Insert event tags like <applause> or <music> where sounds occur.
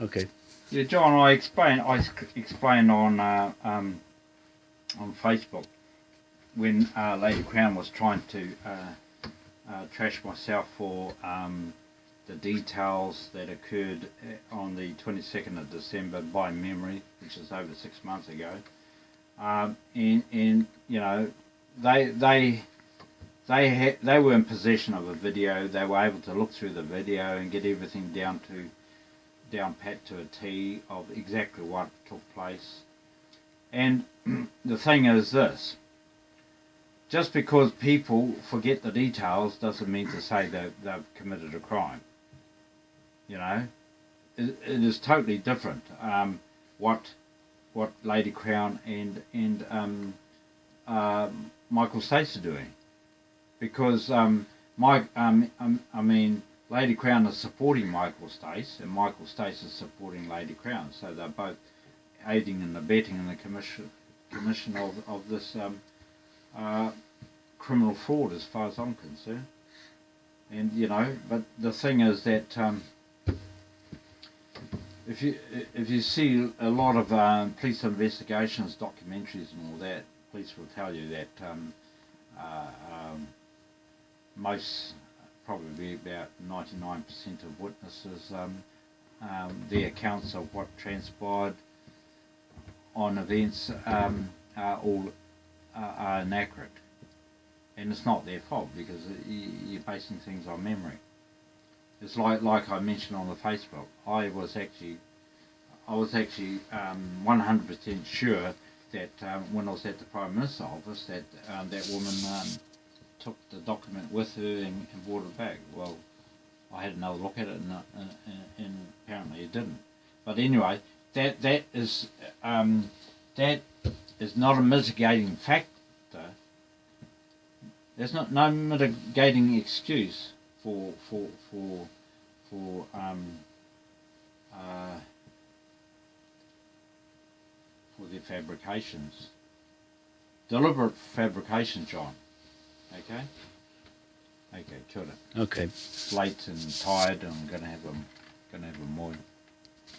Okay. Yeah, John, I explained I explained on uh, um, on Facebook when uh, Lady Crown was trying to uh, uh, trash myself for um, the details that occurred uh, on the 22nd of December by memory, which is over six months ago. Um, and, and you know, they they they had, they were in possession of a video. They were able to look through the video and get everything down to down pat to a T of exactly what took place. And <clears throat> the thing is this just because people forget the details doesn't mean to say that they've committed a crime. You know, it, it is totally different. Um, what what Lady Crown and and um, uh, Michael Stace are doing, because um, Mike, um, um, I mean, Lady Crown is supporting Michael Stace, and Michael Stace is supporting Lady Crown. So they're both aiding and abetting in the commission commission of of this um, uh, criminal fraud, as far as I'm concerned. And you know, but the thing is that um, if you if you see a lot of um, police investigations, documentaries, and all that, police will tell you that um, uh, um, most probably about 99% of witnesses, um, um, accounts of what transpired on events um, are all uh, are inaccurate. And it's not their fault because you're basing things on memory. It's like like I mentioned on the Facebook. I was actually I was actually um, 100% sure that um, when I was at the Prime Minister's office that um, that woman um, took the document with her and, and brought it back. Well, I had another look at it and, uh, and, and apparently it didn't. But anyway, that that is um, that is not a mitigating factor. There's not no mitigating excuse for for for for um, uh, for their fabrications. Deliberate fabrication, John. Okay? Okay, kia ora. Okay. Late and tired I'm gonna have a gonna have a moy.